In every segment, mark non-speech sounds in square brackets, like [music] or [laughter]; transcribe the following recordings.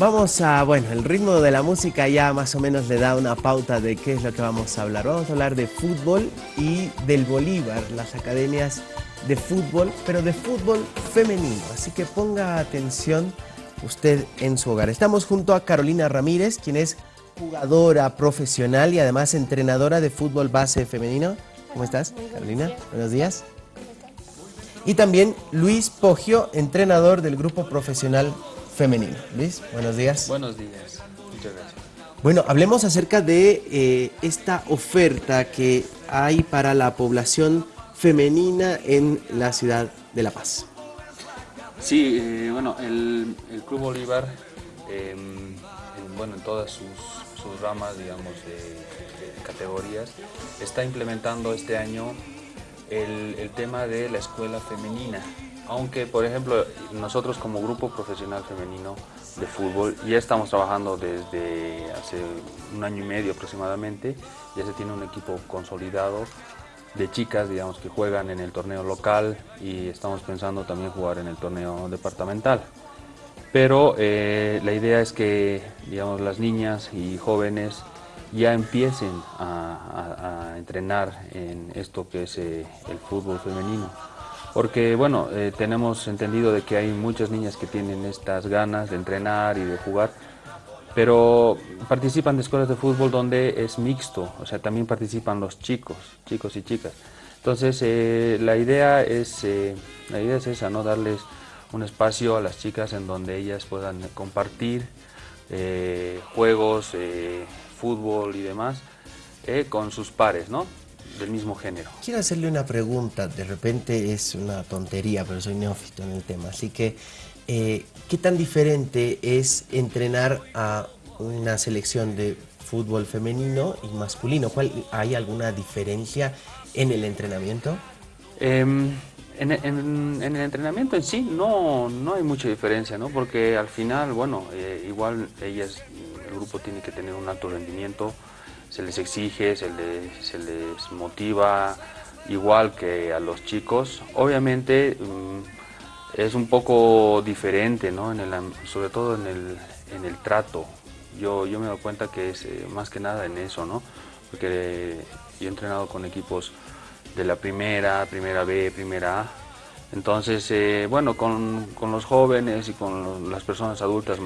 Vamos a, bueno, el ritmo de la música ya más o menos le da una pauta de qué es lo que vamos a hablar. Vamos a hablar de fútbol y del Bolívar, las academias de fútbol, pero de fútbol femenino. Así que ponga atención usted en su hogar. Estamos junto a Carolina Ramírez, quien es jugadora profesional y además entrenadora de fútbol base femenino. ¿Cómo estás, Carolina? Buenos días. Y también Luis Poggio, entrenador del grupo profesional femenino. Luis, buenos días. Buenos días, muchas gracias. Bueno, hablemos acerca de eh, esta oferta que hay para la población femenina en la ciudad de La Paz. Sí, eh, bueno, el, Club Bolívar, em, en, bueno, en todas sus, ramas, digamos, de, categorías, está implementando este año el, el tema de la escuela femenina. Aunque, por ejemplo, nosotros como grupo profesional femenino de fútbol ya estamos trabajando desde hace un año y medio aproximadamente, ya se tiene un equipo consolidado de chicas, digamos, que juegan en el torneo local y estamos pensando también jugar en el torneo departamental. Pero eh, la idea es que, digamos, las niñas y jóvenes ya empiecen a, entrenar en esto que es eh, el fútbol femenino porque bueno, eh, tenemos entendido de que hay muchas niñas que tienen estas ganas de entrenar y de jugar, pero participan de escuelas de fútbol donde es mixto, o sea, también participan los chicos, chicos y chicas. Entonces, eh, la, idea es, eh, la idea es esa, ¿no? Darles un espacio a las chicas en donde ellas puedan compartir juegos, fútbol y demás con sus pares, ¿no? Del mismo género. Quiero hacerle una pregunta, de repente es una tontería, pero soy neófito en el tema, así que eh, ¿qué tan diferente es entrenar a una selección de fútbol femenino y masculino? ¿Cuál, ¿Hay alguna diferencia en el entrenamiento? Em, en, el entrenamiento en sí no, no hay mucha diferencia, ¿no? porque al final, bueno, eh, igual ellas, el grupo tiene que tener un alto rendimiento, se les exige, se les, se les motiva igual que a los chicos. Obviamente mm, es un poco diferente, ¿no? en el, sobre todo en el, en el trato. Yo, yo me doy cuenta que es eh, más que nada en eso, ¿no? porque yo he entrenado con equipos de la primera, primera B, primera A. Entonces, eh, bueno, con, con, los jóvenes y con las personas adultas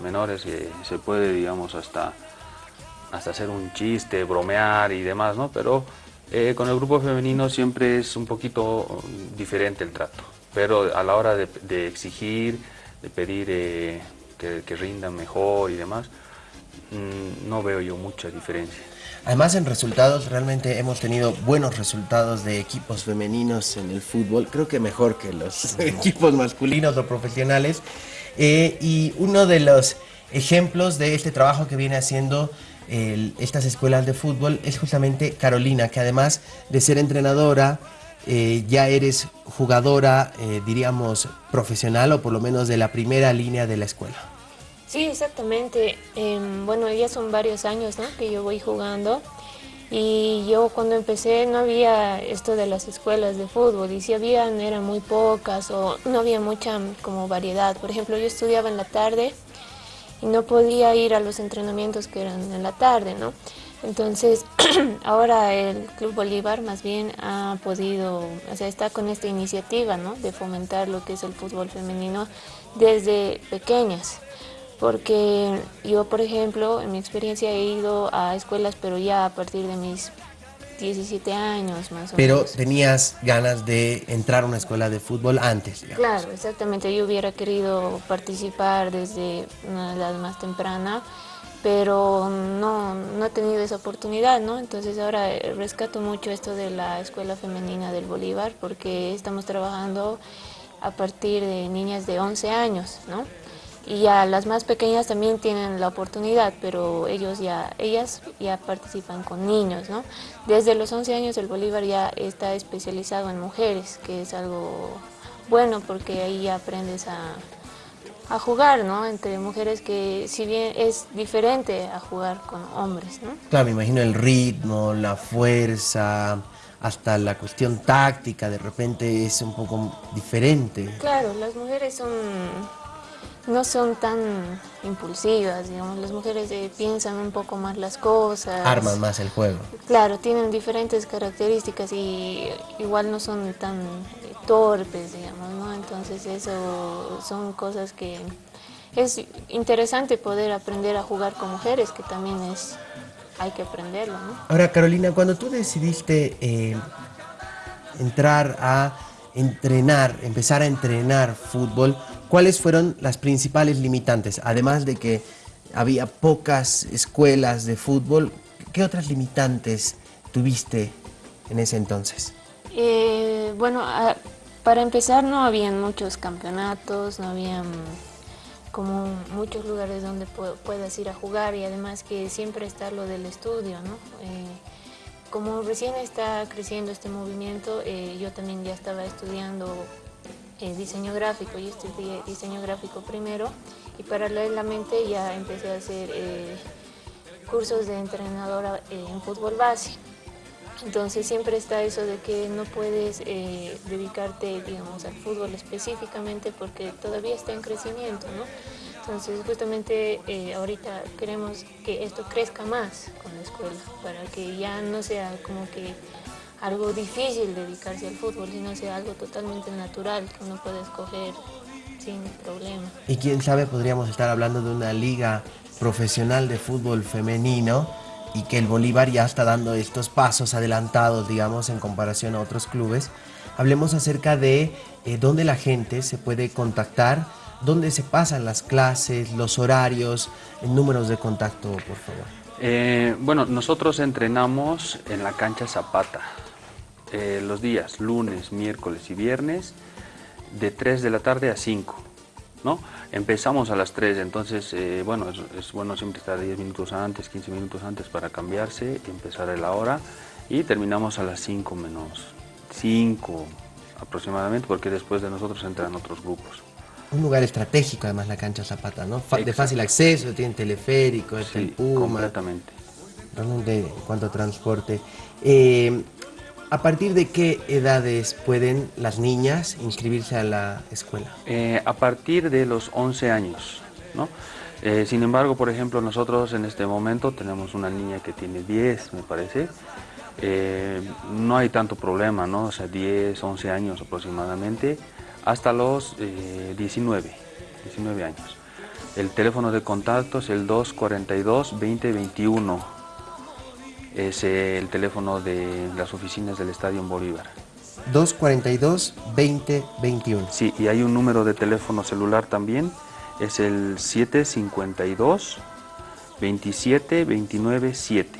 menores eh, se puede, digamos, hasta hasta hacer un chiste, bromear y demás, ¿no? Pero eh, con el grupo femenino siempre es un poquito diferente el trato, pero a la hora de, exigir, de pedir eh, que, rindan mejor y demás, mm, no veo yo mucha diferencia. Además en resultados realmente hemos tenido buenos resultados de equipos femeninos en el fútbol, creo que mejor que los [laughs] equipos masculinos o profesionales. Eh, y uno de los ejemplos de este trabajo que viene haciendo estas escuelas de fútbol es justamente Carolina, que además de ser entrenadora, eh, ya eres jugadora, eh, diríamos, profesional o por lo menos de la primera línea de la escuela. Sí, exactamente. Em, bueno, ya son varios años que yo voy jugando y yo cuando empecé no había esto de las escuelas de fútbol y si habían eran muy pocas o no había mucha como variedad. Por ejemplo, yo estudiaba en la tarde y no podía ir a los entrenamientos que eran en la tarde, ¿no? Entonces, [clears throat] ahora el Club Bolívar más bien ha podido, o sea, está con esta iniciativa, ¿no? De fomentar lo que es el fútbol femenino desde pequeñas. Porque yo, por ejemplo, en mi experiencia he ido a escuelas, pero ya a partir de mis 17 años más o Pero menos. Pero tenías ganas de entrar a una escuela de fútbol antes, Claro, exactamente. Yo hubiera querido participar desde una edad más temprana, pero no, no he tenido esa oportunidad, ¿no? Entonces ahora rescato mucho esto de la Escuela Femenina del Bolívar porque estamos trabajando a partir de niñas de 11 años, ¿no? Y ya las más pequeñas también tienen la oportunidad, pero ellos ya, ellas ya participan con niños, ¿no? Desde los 11 años el Bolívar ya está especializado en mujeres, que es algo bueno porque ahí aprendes a, a jugar, ¿no? Entre mujeres que si bien es diferente a jugar con hombres, ¿no? Claro, me imagino el ritmo, la fuerza, hasta la cuestión táctica de repente es un poco diferente. Claro, las mujeres son no son tan impulsivas, digamos, las mujeres eh, piensan un poco más las cosas. Arman más el juego. Claro, tienen diferentes características y igual no son tan torpes, digamos, ¿no? Entonces eso son cosas que es interesante poder aprender a jugar con mujeres, que también es, hay que aprenderlo, ¿no? Ahora, Carolina, cuando tú decidiste eh, entrar a entrenar, empezar a entrenar fútbol, ¿cuáles fueron las principales limitantes? Además de que había pocas escuelas de fútbol, ¿qué otras limitantes tuviste en ese entonces? Eh, bueno, para empezar no habían muchos campeonatos, no habían como muchos lugares donde puedas ir a jugar y además que siempre está lo del estudio, ¿no? Eh, como recién está creciendo este movimiento, eh, yo también ya estaba estudiando eh, diseño gráfico, y estudié diseño gráfico primero y paralelamente ya empecé a hacer eh, cursos de entrenadora en fútbol base. Entonces siempre está eso de que no puedes dedicarte digamos, al fútbol específicamente porque todavía está en crecimiento, ¿no? Entonces justamente eh, ahorita queremos que esto crezca más con la escuela, para que ya no sea como que algo difícil dedicarse al fútbol, sino sea algo totalmente natural que uno puede escoger sin problema. Y quién sabe, podríamos estar hablando de una liga profesional de fútbol femenino y que el Bolívar ya está dando estos pasos adelantados, digamos, en comparación a otros clubes. Hablemos acerca de eh, dónde la gente se puede contactar dónde se pasan las clases, los horarios, números de contacto, por favor. Eh, bueno, nosotros entrenamos en la cancha Zapata eh, los días lunes, miércoles y viernes de 3 de la tarde a 5. ¿no? Empezamos a las 3, entonces, eh, bueno, es, bueno siempre estar 10 minutos antes, 15 minutos antes para cambiarse y empezar a la hora y terminamos a las 5 menos 5 aproximadamente porque después de nosotros entran otros grupos un lugar estratégico además la cancha Zapata, ¿no? de fácil acceso, tiene teleférico, es el Puma. completamente. Realmente en cuanto a transporte. Eh, ¿A partir de qué edades pueden las niñas inscribirse a la escuela? Eh, a partir de los 11 años, ¿no? Eh, sin embargo, por ejemplo, nosotros en este momento tenemos una niña que tiene 10, me parece. no hay tanto problema, ¿no? O sea, 10, 11 años aproximadamente hasta los 19, eh, 19 años. El teléfono de contacto es el 242-2021. Es el teléfono de las oficinas del Estadio Bolívar. 242-2021. Sí, y hay un número de teléfono celular también. Es el 752 27 29 7.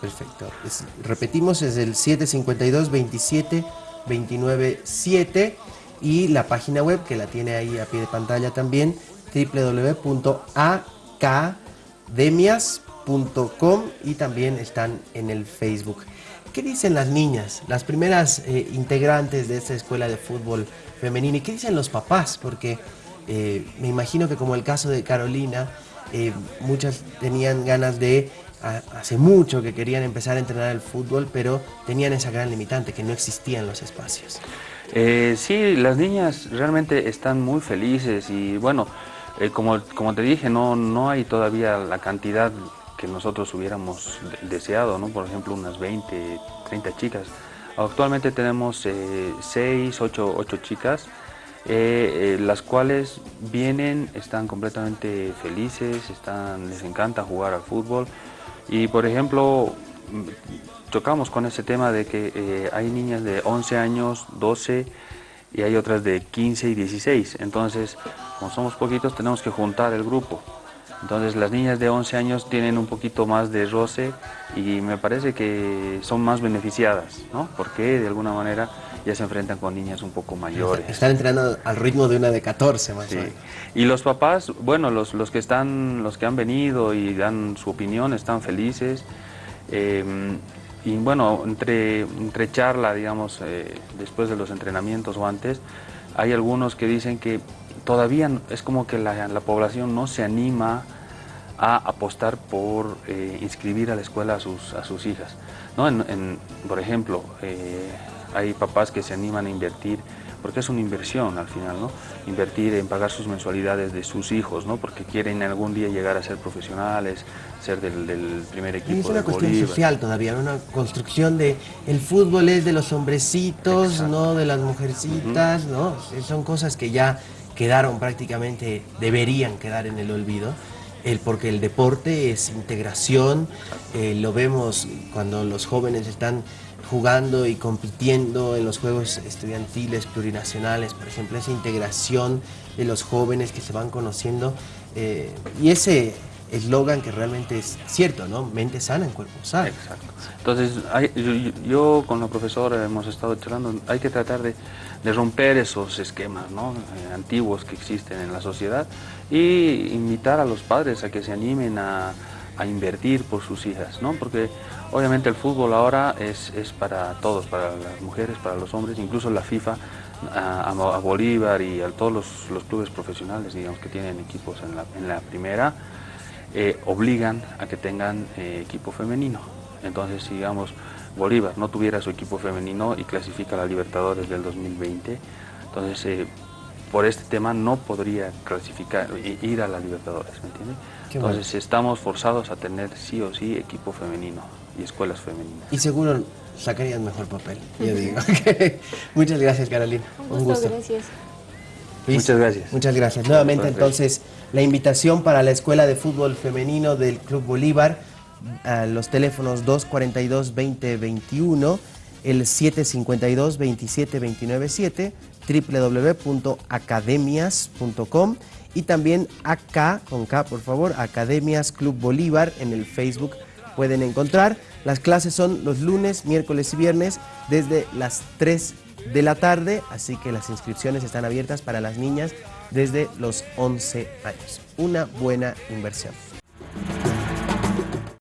Perfecto. repetimos, es el 752 27 29 7 y la página web que la tiene ahí a pie de pantalla también www.academias.com y también están en el Facebook. ¿Qué dicen las niñas, las primeras eh, integrantes de esta escuela de fútbol femenino y qué dicen los papás? Porque eh, me imagino que como el caso de Carolina, eh, muchas tenían ganas de, hace mucho que querían empezar a entrenar el fútbol, pero tenían esa gran limitante, que no existían los espacios. Eh, sí, las niñas realmente están muy felices y bueno, eh, como, como te dije, no, no hay todavía la cantidad que nosotros hubiéramos deseado, ¿no? Por ejemplo, unas 20, 30 chicas. Actualmente tenemos eh, 6, 8, 8 chicas, eh, eh, las cuales vienen, están completamente felices, están, les encanta jugar al fútbol y por ejemplo chocamos con ese tema de que eh, hay niñas de 11 años, 12 y hay otras de 15 y 16. Entonces, como somos poquitos, tenemos que juntar el grupo. Entonces, las niñas de 11 años tienen un poquito más de roce y me parece que son más beneficiadas, ¿no? Porque de alguna manera ya se enfrentan con niñas un poco mayores. Están entrenando al ritmo de una de 14 más sí. Y los papás, bueno, los, los, que están, los que han venido y dan su opinión están felices. Eh, y bueno, entre, entre charla, digamos, eh, después de los entrenamientos o antes, hay algunos que dicen que todavía es como que la, la población no se anima a apostar por eh, inscribir a la escuela a sus, a sus hijas. ¿no? En, por ejemplo, eh, hay papás que se animan a invertir, porque es una inversión al final, ¿no? Invertir en pagar sus mensualidades de sus hijos, ¿no? Porque quieren algún día llegar a ser profesionales, ser del, primer equipo. Y es una cuestión social todavía, una construcción de el fútbol es de los hombrecitos, no de las mujercitas, ¿no? Son cosas que ya quedaron prácticamente, deberían quedar en el olvido. El, porque el deporte es integración, eh, lo vemos cuando los jóvenes están jugando y compitiendo en los juegos estudiantiles plurinacionales, por ejemplo, esa integración de los jóvenes que se van conociendo eh, y ese eslogan que realmente es cierto, ¿no? Mente sana en cuerpo sano. Exacto. Entonces, yo, con la profesora hemos estado charlando, hay que tratar de, romper esos esquemas ¿no? Eh, antiguos que existen en la sociedad y invitar a los padres a que se animen a, a invertir por sus hijas, ¿no? Porque obviamente el fútbol ahora es, es, para todos, para las mujeres, para los hombres, incluso la FIFA, a, Bolívar y a todos los, los, clubes profesionales, digamos, que tienen equipos en la, en la primera, eh, obligan a que tengan eh, equipo femenino. Entonces, digamos, Bolívar no tuviera su equipo femenino y clasifica a la Libertadores del 2020, entonces eh, por este tema no podría clasificar, ir a la Libertadores, ¿me entiende? Entonces estamos forzados a tener sí o sí equipo femenino y escuelas femeninas. Y seguro sacarían mejor papel, yo digo. [laughs] Muchas gracias, Carolina. Un gusto. Gracias. Muchas gracias. Muchas gracias. Nuevamente entonces la invitación para la Escuela de Fútbol Femenino del Club Bolívar, a los teléfonos 242-2021, el 752-27297, www.academias.com y también acá, con K por favor, Academias Club Bolívar en el Facebook pueden encontrar. Las clases son los lunes, miércoles y viernes desde las 3 de la tarde, así que las inscripciones están abiertas para las niñas desde los 11 años. Una buena inversión.